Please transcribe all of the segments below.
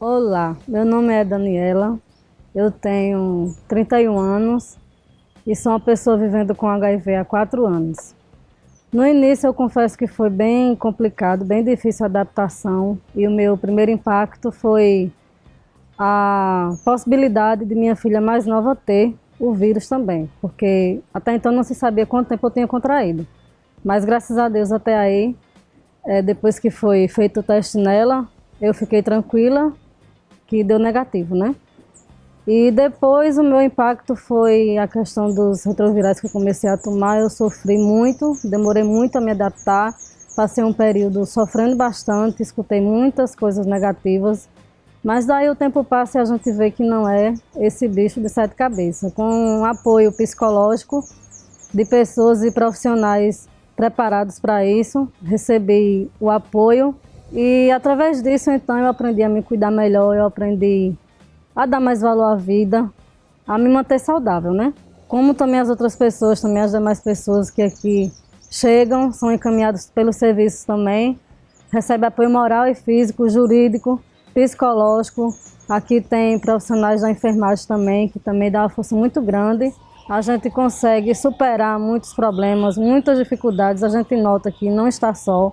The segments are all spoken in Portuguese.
Olá, meu nome é Daniela, eu tenho 31 anos e sou uma pessoa vivendo com HIV há 4 anos. No início eu confesso que foi bem complicado, bem difícil a adaptação e o meu primeiro impacto foi a possibilidade de minha filha mais nova ter o vírus também, porque até então não se sabia quanto tempo eu tinha contraído. Mas graças a Deus até aí, é, depois que foi feito o teste nela, eu fiquei tranquila que deu negativo, né? E depois o meu impacto foi a questão dos retrovirais que eu comecei a tomar. Eu sofri muito, demorei muito a me adaptar. Passei um período sofrendo bastante, escutei muitas coisas negativas. Mas daí o tempo passa e a gente vê que não é esse bicho de sete cabeças. Com um apoio psicológico de pessoas e profissionais preparados para isso, recebi o apoio e através disso então eu aprendi a me cuidar melhor, eu aprendi a dar mais valor à vida, a me manter saudável, né? Como também as outras pessoas, também as demais pessoas que aqui chegam, são encaminhados pelos serviços também, recebem apoio moral e físico, jurídico, psicológico. Aqui tem profissionais da enfermagem também, que também dá uma força muito grande. A gente consegue superar muitos problemas, muitas dificuldades, a gente nota que não está só,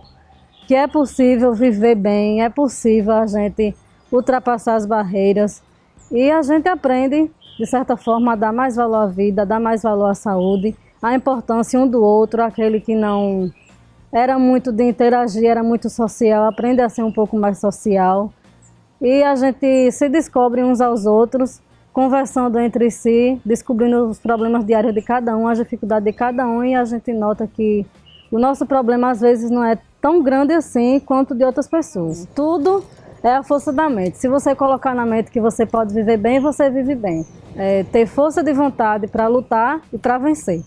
que é possível viver bem, é possível a gente ultrapassar as barreiras, e a gente aprende, de certa forma, a dar mais valor à vida, a dar mais valor à saúde, a importância um do outro, aquele que não era muito de interagir, era muito social, aprende a ser um pouco mais social. E a gente se descobre uns aos outros, conversando entre si, descobrindo os problemas diários de cada um, as dificuldades de cada um, e a gente nota que o nosso problema às vezes não é tão grande assim quanto de outras pessoas. Tudo é a força da mente. Se você colocar na mente que você pode viver bem, você vive bem. É, ter força de vontade para lutar e para vencer.